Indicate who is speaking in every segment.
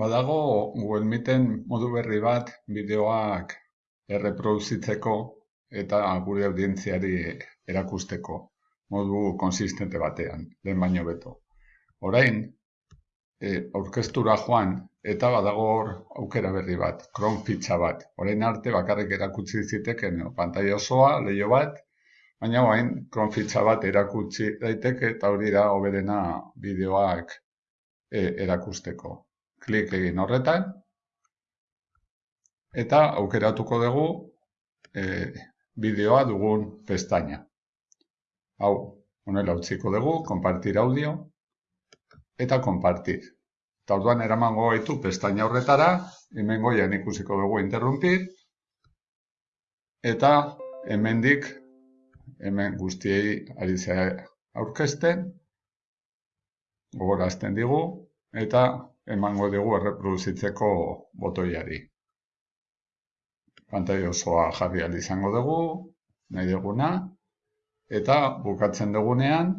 Speaker 1: Badago Google Meeten modu berri bat bideoak erreproduzitzeko eta gure audientziari erakusteko modu konsistente batean, lehen baino beto. Orain, e, aurkeztura joan eta badago hor aukera berri bat, Chrome fitxa bat. Orain arte bakarrik erakutsi ziteken no? pantaila osoa, leio bat, baina orain Chrome fitxa bat erakutsi daiteke eta hori da hoberena bideoak e, erakusteko klik egin horretan, eta aukeratuko dugu e, bideoa dugun pestaina. Hau, honela utziko dugu, kompartir audio, eta kompartir. Eta orduan eraman gaitu pestaina horretara, hemen goian ikusiko dugu interrumpir, eta hemendik hemen guztiei ari aurkezten, gogorazten digu, eta emango dugu erreproduzitzeko botoiari. Pantai osoa jarri izango dugu, nahi duguna, eta bukatzen dugunean,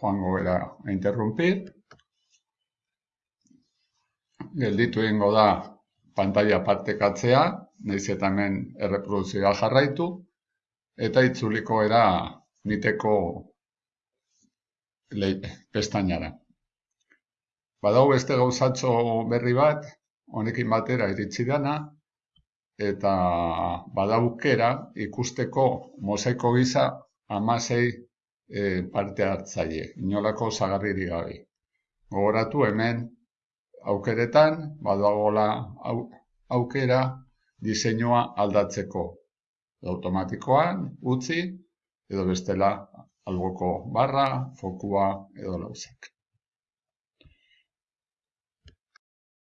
Speaker 1: joango gara interrumpir, gelditu egingo da pantalla partekatzea, nahiz eta hemen erreproduzioa jarraitu, eta itzuliko era miteko pestainara. Badau beste gauzatxo berri bat, honekin batera iritsi dana, eta badaukera ikusteko mosaiko gisa amasei e, parte hartzaile, inolako zagarriri gabe. Gogoratu hemen aukeretan, badagola aukera diseinua aldatzeko. Automatikoan, utzi, edo bestela alboko barra, fokua edo lauzak.